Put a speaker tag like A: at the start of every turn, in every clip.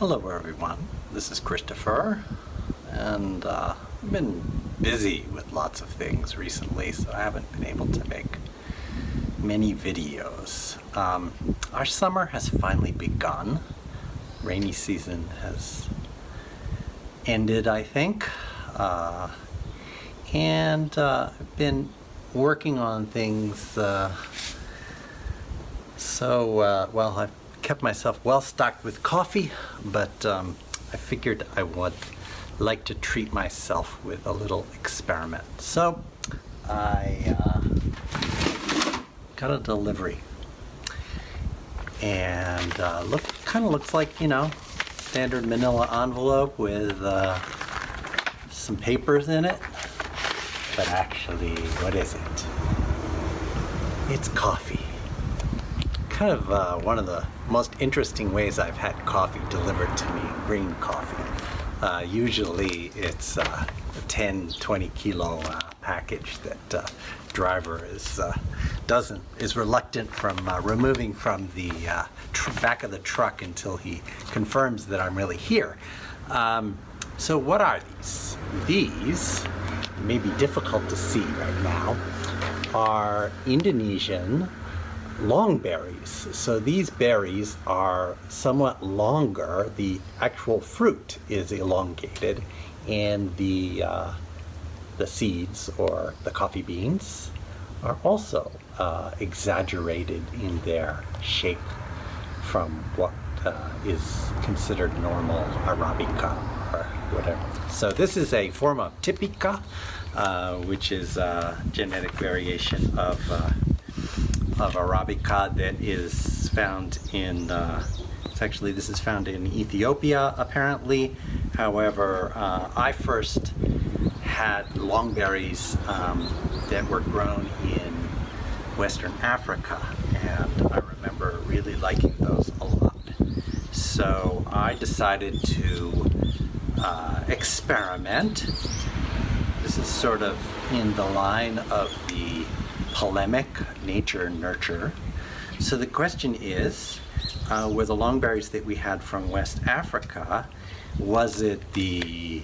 A: Hello everyone, this is Christopher and uh, I've been busy with lots of things recently so I haven't been able to make many videos. Um, our summer has finally begun. Rainy season has ended I think uh, and uh, I've been working on things uh, so uh, well I've kept myself well stocked with coffee, but um, I figured I would like to treat myself with a little experiment. So I uh, got a delivery. And uh, look kind of looks like you know standard manila envelope with uh, some papers in it. But actually what is it? It's coffee kind of uh, one of the most interesting ways I've had coffee delivered to me, green coffee. Uh, usually it's uh, a 10, 20 kilo uh, package that uh, driver is uh, doesn't is reluctant from removing from the back of the truck until he confirms that I'm really here. Um, so what are these? These may be difficult to see right now are Indonesian long berries. So these berries are somewhat longer. The actual fruit is elongated and the, uh, the seeds or the coffee beans are also uh, exaggerated in their shape from what uh, is considered normal Arabica or whatever. So this is a form of Typica, uh, which is a genetic variation of of Arabica that is found in, uh, actually this is found in Ethiopia apparently. However, uh, I first had longberries um, that were grown in Western Africa and I remember really liking those a lot. So I decided to uh, experiment. This is sort of in the line of the polemic nature nurture. So the question is, uh, were the long berries that we had from West Africa, was it the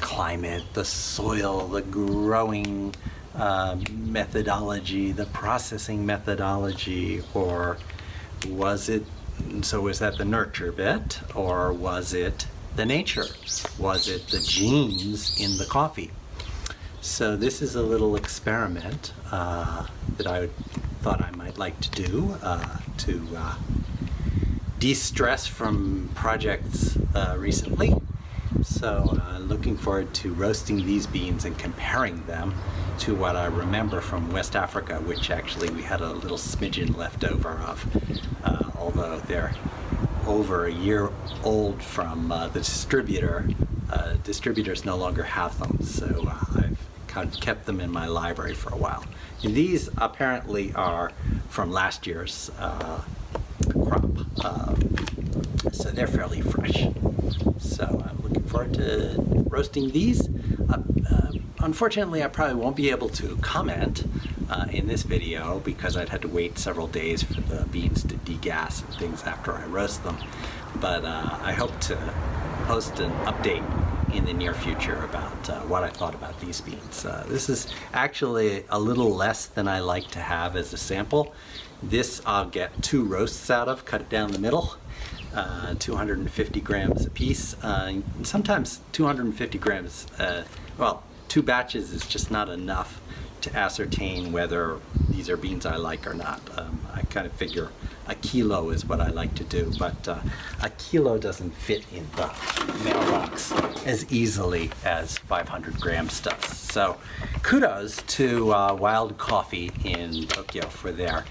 A: climate, the soil, the growing uh, methodology, the processing methodology, or was it, so was that the nurture bit, or was it the nature? Was it the genes in the coffee? So this is a little experiment uh, that I thought I might like to do uh, to uh, de-stress from projects uh, recently. So uh, looking forward to roasting these beans and comparing them to what I remember from West Africa, which actually we had a little smidgen left over of, uh, although they're over a year old from the distributor. distributors no longer have them, so I've kind of kept them in my library for a while. And these apparently are from last year's uh, crop, uh, so they're fairly fresh. So I'm looking forward to roasting these. Uh, uh unfortunately, I probably won't be able to comment uh, in this video because I'd had to wait several days for the beans to degas and things after I roast them. But uh, I hope to post an update in the near future about uh, what I thought about these beans. Uh, this is actually a little less than I like to have as a sample. This I'll get two roasts out of, cut it down the middle, uh, 250 grams a piece. Uh, sometimes 250 grams, uh, well, two batches is just not enough to ascertain whether these are beans I like or not. Um, I kind of figure a kilo is what I like to do, but uh, a kilo doesn't fit in the mailbox as easily as 500 grams does. So kudos to uh, Wild Coffee in Tokyo for their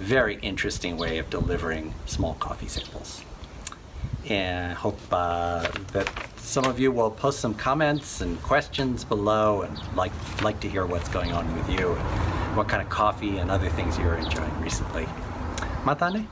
A: very interesting way of delivering small coffee samples. And I hope uh, that some of you will post some comments and questions below and like, like to hear what's going on with you, what kind of coffee and other things you're enjoying recently. またね。